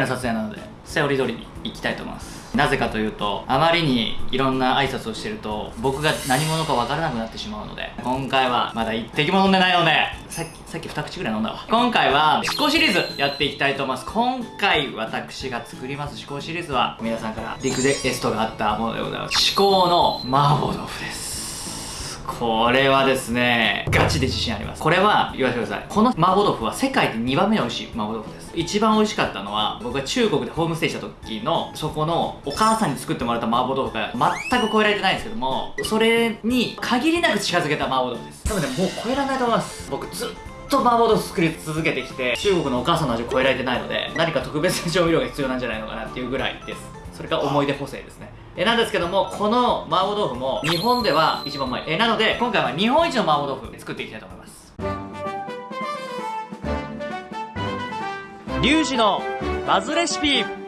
回の撮影なのでセオリー通りに行きたいと思います。なぜかというとあまりにいろんな挨拶をしてると僕が何者か分からなくなってしまうので今回はまだ一滴も飲んでないのでさっきさっき2口ぐらい飲んだわ。今回は思考シリーズやっていきたいと思います。今回私が作ります思考シリーズは皆さんからリクエストがあったものでございます。思考の麻婆豆腐です。これはですねガチで自信あります。これは言わせてください。この麻婆豆腐は世界で2番目に美味しい麻婆豆腐です。一番美味しかったのは僕が中国でホームステイした時のそこのお母さんに作ってもらった麻婆豆腐が全く超えられてないんですけどもそれに限りなく近づけた麻婆豆腐です。多分ねもう超えられないと思います。僕ずっと麻婆豆腐作り続けてきて中国のお母さんの味を超えられてないので何か特別な調味料が必要なんじゃないのかなっていうぐらいです。それが思い出補正ですね。えなんですけどもこの麻婆豆腐も日本では一番うまい。えなので今回は日本一の麻婆豆腐作っていきたいと思います。リュウジのバズレシピ。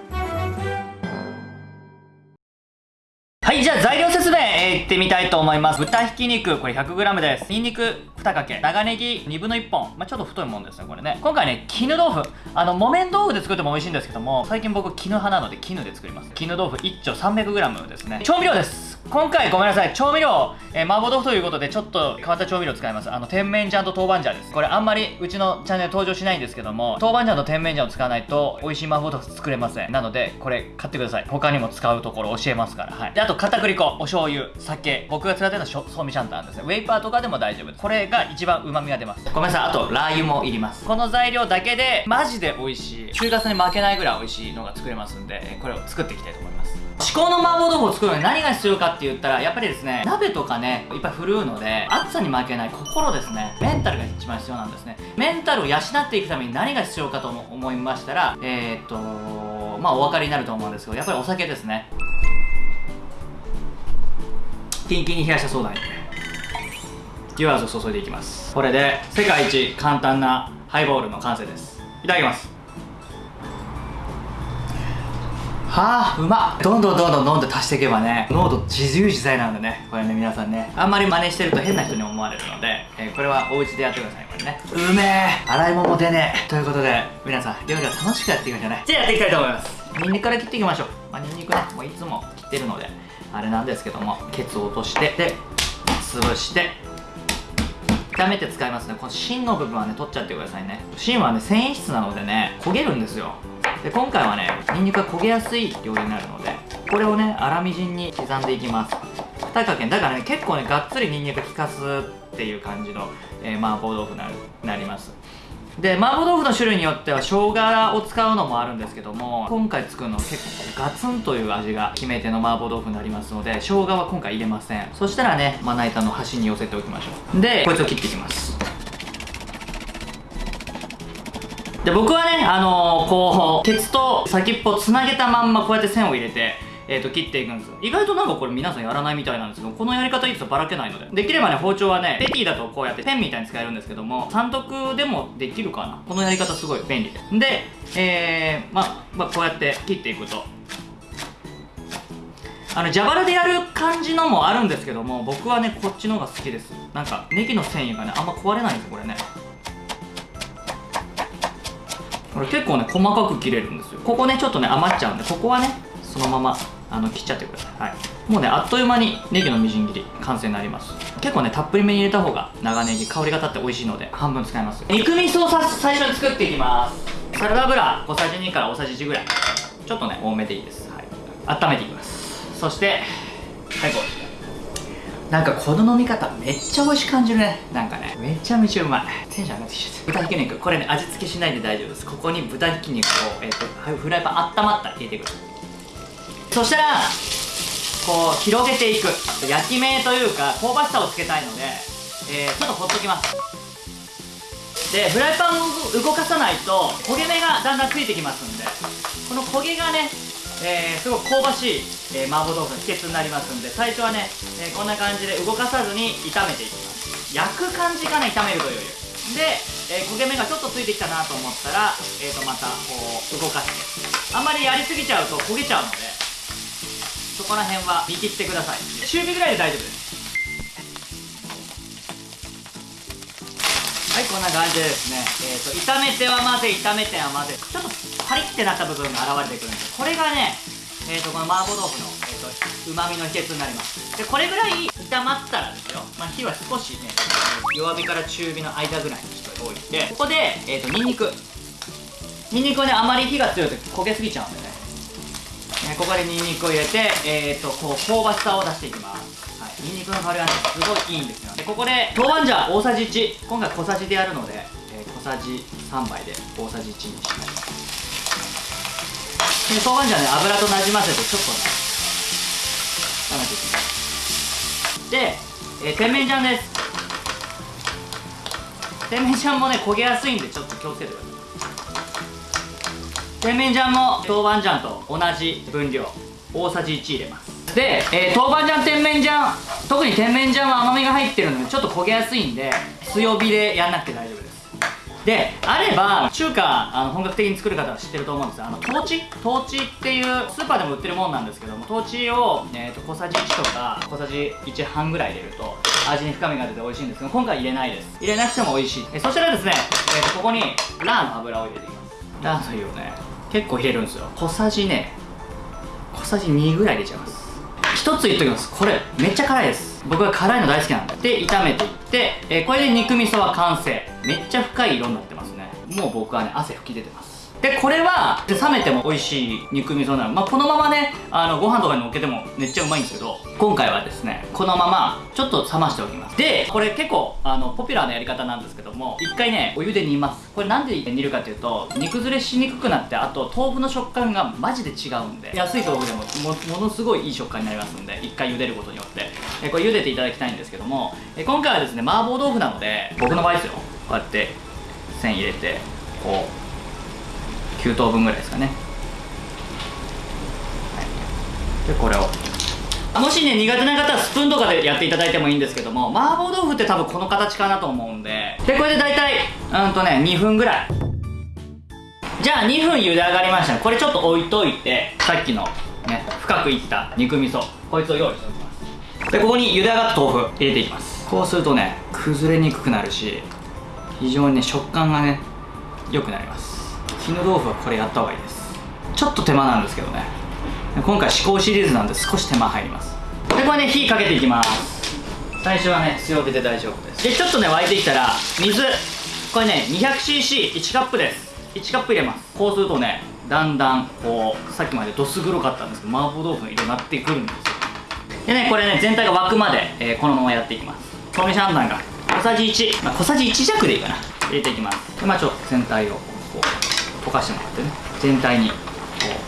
ってみたいと思います。豚ひき肉これ 100g です。ニンニク2かけ。長ネギ2分の1本。まあ、ちょっと太いもんですねこれね。今回ね絹豆腐。あの木綿豆腐で作っても美味しいんですけども最近僕絹派なので絹で作ります。絹豆腐1丁 300g ですね。調味料です。今回ごめんなさい調味料、えー、麻婆豆腐ということでちょっと変わった調味料使います。あの甜麺醤と豆板醤です。これあんまりうちのチャンネル登場しないんですけども豆板醤と甜麺醤を使わないと美味しい麻婆豆腐作れません。なのでこれ買ってください。他にも使うところ教えますから。はい。であと片栗粉お醤油酒。僕が使ってるのはソーミシャンタンですね。ウェイパーとかでも大丈夫です。これが一番旨味が出ます。ごめんなさい。あとラー油もいります。この材料だけでマジで美味しい。中華に負けないぐらい美味しいのが作れますんでこれを作っていきたいと思います。至高の麻婆豆腐を作るのに何が必要かって言ったらやっぱりですね鍋とかねいっぱい振るうので暑さに負けない心ですね。メンタルが一番必要なんですね。メンタルを養っていくために何が必要かと思いましたらえー、っとまあお分かりになると思うんですけどやっぱりお酒ですね。キンキンに冷やしたそうだにデュアーズを注いでいきます。これで世界一簡単なハイボールの完成です。いただきます。はあうまっ。どんどんどんどん飲んで足していけばね濃度自由自在なんでね。これね皆さんね。あんまり真似してると変な人に思われるので、えー、これはお家でやってください。これね。うめえ。洗い物出ねえ。ということで皆さん料理は楽しくやっていきましょうね。じゃあやっていきたいと思います。ニンニクから切っていきましょう。まあニンニクねもういつも切ってるのであれなんですけどもケツを落としてで潰して。炒めて使いますね。この芯の部分はね取っちゃってくださいね。芯はね繊維質なのでね焦げるんですよ。で今回はねニンニクが焦げやすい料理になるのでこれをね粗みじんに刻んでいきます。2かけだからね結構ねがっつりニンニク効かすっていう感じの、えー、麻婆豆腐になります。で麻婆豆腐の種類によっては生姜を使うのもあるんですけども今回作るのは結構ガツンという味が決め手の麻婆豆腐になりますので生姜は今回入れません。そしたらねまな板の端に寄せておきましょう。でこいつを切っていきます。で僕はねあのー、こう鉄と先っぽつなげたまんまこうやって線を入れてえーと、切っていくんですよ。意外となんかこれ皆さんやらないみたいなんですけどこのやり方いいとばらけないので。できればね包丁はねペティだとこうやってペンみたいに使えるんですけども三徳でもできるかな。このやり方すごい便利で。でえー、まあ、まあ、こうやって切っていくと。あの蛇腹でやる感じのもあるんですけども僕はねこっちの方が好きです。なんかネギの繊維がねあんま壊れないんですよこれね。これ結構ね細かく切れるんですよ。ここねちょっとね余っちゃうんでここはねそのままあの切っちゃってください、はい、もうねあっという間にネギのみじん切り完成になります。結構ねたっぷりめに入れた方が長ネギ香りが立って美味しいので半分使います。肉味噌をさ最初に作っていきます。サラダ油小さじ2から大さじ1ぐらい。ちょっとね多めでいいです、はい、温めていきます。そして最後なんかこの飲み方めっちゃ美味しく感じるね。なんかね。めちゃめちゃうまい。テンション上がってきちゃった。豚ひき肉。これね味付けしないで大丈夫です。ここに豚ひき肉を、えーと、フライパン温まったら入れてくそしたらこう広げていく。焼き目というか香ばしさをつけたいので、えー、ちょっとほっときます。でフライパンを動かさないと焦げ目がだんだんついてきますんでこの焦げがねえー、すごく香ばしい、えー、麻婆豆腐の秘訣になりますんで最初はね、えー、こんな感じで動かさずに炒めていきます。焼く感じかな炒めるというより。で、え焦げ目がちょっとついてきたなと思ったら、えー、とまたこう動かして。あんまりやりすぎちゃうと焦げちゃうのでそこら辺は見切ってください。中火ぐらいで大丈夫です。はいこんな感じでですね、えーと、炒めては混ぜ炒めては混ぜ。ちょっとパリってなった部分が現れてくるんです。これがねえー、とこの麻婆豆腐のうま、みの秘訣になります。でこれぐらい炒まったらですよ、まあ、火は少しね弱火から中火の間ぐらいにしておいてここで、えー、とニンニク。ニンニクはねあまり火が強いと焦げすぎちゃうんでね。ねここでニンニクを入れて、えー、とこう香ばしさを出していきます。はい、ニンニクの香りがねすごいいいんですよ。でここで豆板醤大さじ1今回小さじでやるので、えー、小さじ3杯で大さじ1にしますで豆板醤ね油となじませてちょっとね炒めていきます。で、えー、甜麺醤です。甜麺醤もね焦げやすいんでちょっと気をつけてください。甜麺醤も豆板醤と同じ分量。大さじ1入れます。で、えー、豆板醤甜麺醤特に甜麺醤は甘みが入ってるのでちょっと焦げやすいんで強火でやんなくて大丈夫です。であれば中華あの本格的に作る方は知ってると思うんですあのトーチトーチっていうスーパーでも売ってるもんなんですけどもトーチを、えーと、小さじ1とか小さじ1半ぐらい入れると味に深みが出て美味しいんですけど今回入れないです。入れなくても美味しい。えそしたらですね、えーと、ここにラーの油を入れていきます。ラー油をね結構入れるんですよ。小さじね小さじ2ぐらい入れちゃいます。一つ言っときます。これめっちゃ辛いです。僕は辛いの大好きなんで。で炒めていって、えー、これで肉味噌は完成。めっちゃ深い色になってますね。もう僕はね汗吹き出てます。でこれは冷めても美味しい肉味噌なの。まあこのままねあのご飯とかにのっけてもめっちゃうまいんですけど今回はですねこのままちょっと冷ましておきます。でこれ結構あのポピュラーなやり方なんですけども一回ねお湯で煮ます。これなんで煮るかっていうと煮崩れしにくくなってあと豆腐の食感がマジで違うんで安い豆腐でもものすごいいい食感になりますんで一回茹でることによって。えこれ茹でていただきたいんですけどもえ今回はですね麻婆豆腐なので僕の場合ですよ。こうやって線入れてこう9等分ぐらいですかね、はい、でこれを。もしね苦手な方はスプーンとかでやっていただいてもいいんですけども麻婆豆腐って多分この形かなと思うんで。でこれで大体うんとね2分ぐらい。じゃあ2分茹で上がりましたこれちょっと置いといてさっきのね深くいった肉味噌。こいつを用意しておきます。でここに茹で上がった豆腐入れていきます。こうするとね崩れにくくなるし非常にね食感がね良くなります。絹豆腐はこれやった方がいいです。ちょっと手間なんですけどね。今回試行シリーズなんで少し手間入ります。でこれね火かけていきます。最初はね強火で大丈夫です。でちょっとね沸いてきたら水。これね 200cc1 カップです。1カップ入れます。こうするとねだんだんこうさっきまでどす黒かったんですけど麻婆豆腐の色になってくるんですよ。でねこれね全体が沸くまで、えー、このままやっていきます。豆腐シャンタンが小さじ1、まあ、小さじ1弱でいいかな。入れていきます。でまあちょっと全体をこう溶かしてもらってね。全体にこ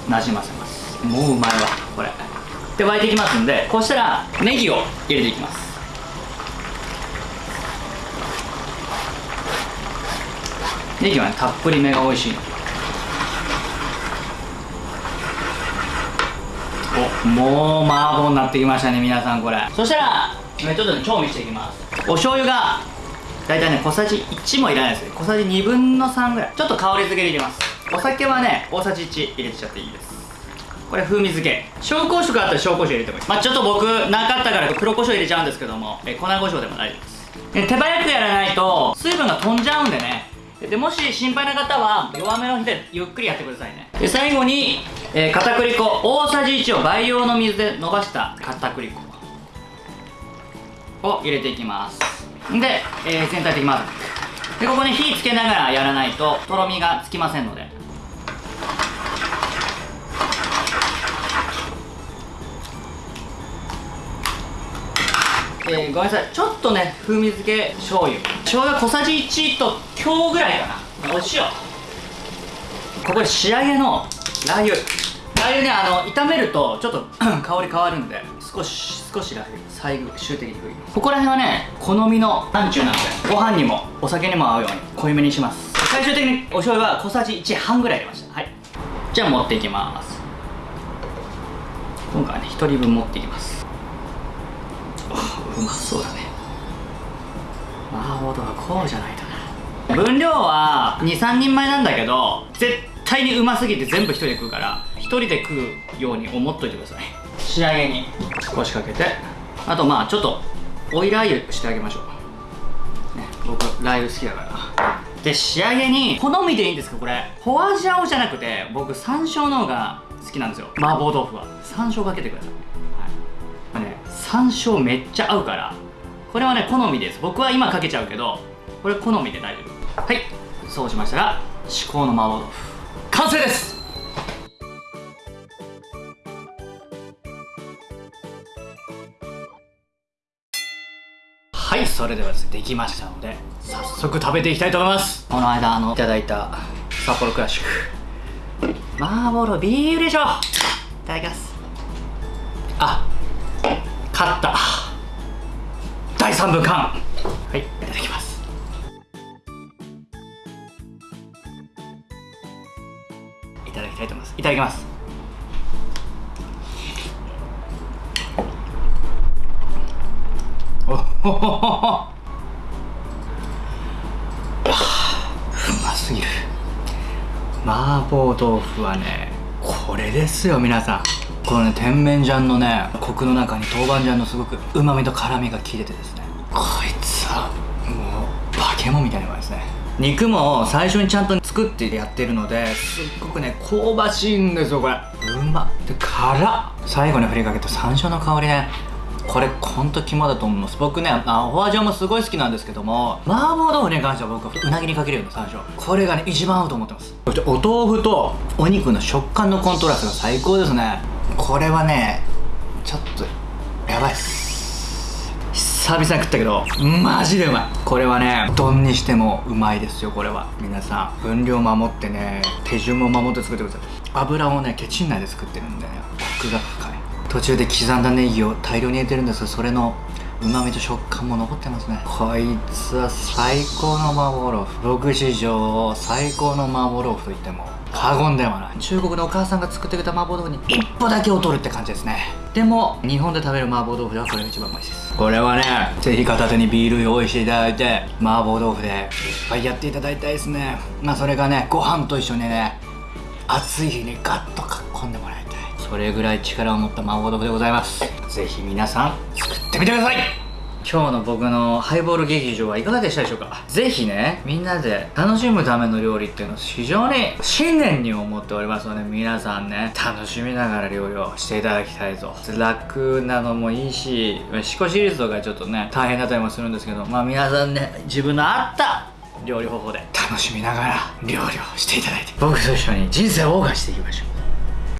うなじませます。もううまいわこれ。で沸いていきますんでこうしたらネギを入れていきます。ネギはねたっぷりめが美味しいの。おもう麻婆になってきましたね皆さんこれ。そしたらちょっとね調味していきます。お醤油が大体ね小さじ1もいらないです小さじ2分の3ぐらい。ちょっと香り付けで入れます。お酒はね大さじ1入れちゃっていいです。これ風味付け。紹興酒があったら紹興酒入れてもいいまあちょっと僕なかったから黒胡椒入れちゃうんですけども。え粉胡椒でも大丈夫です。手早くやらないと水分が飛んじゃうんでね。でもし心配な方は弱めの火でゆっくりやってくださいね。で最後に、えー、片栗粉。大さじ1を倍用の水で伸ばした片栗粉。を入れていきます。で、えー、全体的に混ぜでここね火つけながらやらないととろみがつきませんので。えー、ごめんなさい。ちょっとね風味付け醤油。醤油小さじ1と強ぐらいかな。お塩。ここで仕上げのラー油。ラー油ねあの炒めるとちょっと 香り変わるんで。少し少しラー油最後終的に振りここら辺はね好みのランチューなんでご飯にもお酒にも合うように濃いめにします。最終的にお醤油は小さじ1半ぐらい入れました。はい。じゃあ持っていきます。今回はね1人分持っていきます。うまそうだね。麻婆豆腐こうじゃないとな。分量は23人前なんだけど絶対にうますぎて全部1人で食うから1人で食うように思っといてください仕上げに少しかけてあとまあちょっとオイラー油してあげましょう、ね、僕ラー油好きだから。で仕上げに好みでいいんですかこれホワジャオじゃなくて僕山椒の方が好きなんですよ。麻婆豆腐は。山椒かけてください、はい。ね、山椒めっちゃ合うから。これはね好みです。僕は今かけちゃうけどこれ好みで大丈夫。はい。そうしましたら至高の麻婆豆腐。完成ですはいそれではですねできましたので早速食べていきたいと思います。この間あのいただいた札幌クラシック。麻婆豆腐ビールでしょいただきます。あ勝った。第3部完はいいただきます。いただきたいと思います。いただきますうますぎる。麻婆豆腐はねこれですよ皆さん。このね甜麺醤のねコクの中に豆板醤のすごくうまみと辛みが効いててですね。こいつはもう化け物みたいなうまいですね。肉も最初にちゃんと作ってやってるのですっごくね香ばしいんですよこれ。うまっ。で辛っ。最後に振りかけた山椒の香りね。これほんと肝だと思います。僕ねあフォアジャオもすごい好きなんですけども麻婆豆腐に関しては僕はうなぎにかけるような山椒これがね一番合うと思ってます。そしてお豆腐とお肉の食感のコントラストが最高ですね。これはねちょっとやばいっす。久々に食ったけどマジでうまい。これはね丼にしてもうまいですよこれは。皆さん分量守ってね手順も守って作ってください。油をねケチン内で作ってるんでねコクが深い途中で刻んだネギを大量に入れてるんですがそれのうまみと食感も残ってますね。こいつは最高の麻婆豆腐。僕史上最高の麻婆豆腐といっても過言ではない。中国のお母さんが作ってくれた麻婆豆腐に一歩だけ劣るって感じですね。でも日本で食べる麻婆豆腐ではこれが一番うまいです。これはねぜひ片手にビール用意していただいて麻婆豆腐でいっぱいやっていただいたいですね。まあそれがねご飯と一緒にね暑い日にガッとかっこんでもらいたいそれぐらい力を持った麻婆豆腐でございます。ぜひ皆さん作ってみてください。今日の僕のハイボール劇場はいかがでしたでしょうか？ぜひねみんなで楽しむための料理っていうのを非常に信念に思っておりますので皆さんね楽しみながら料理をしていただきたいと楽なのもいいし四股シリーズとかちょっとね大変だったりもするんですけどまあ皆さんね自分の合った料理方法で楽しみながら料理をしていただいて僕と一緒に人生を謳歌していきましょう。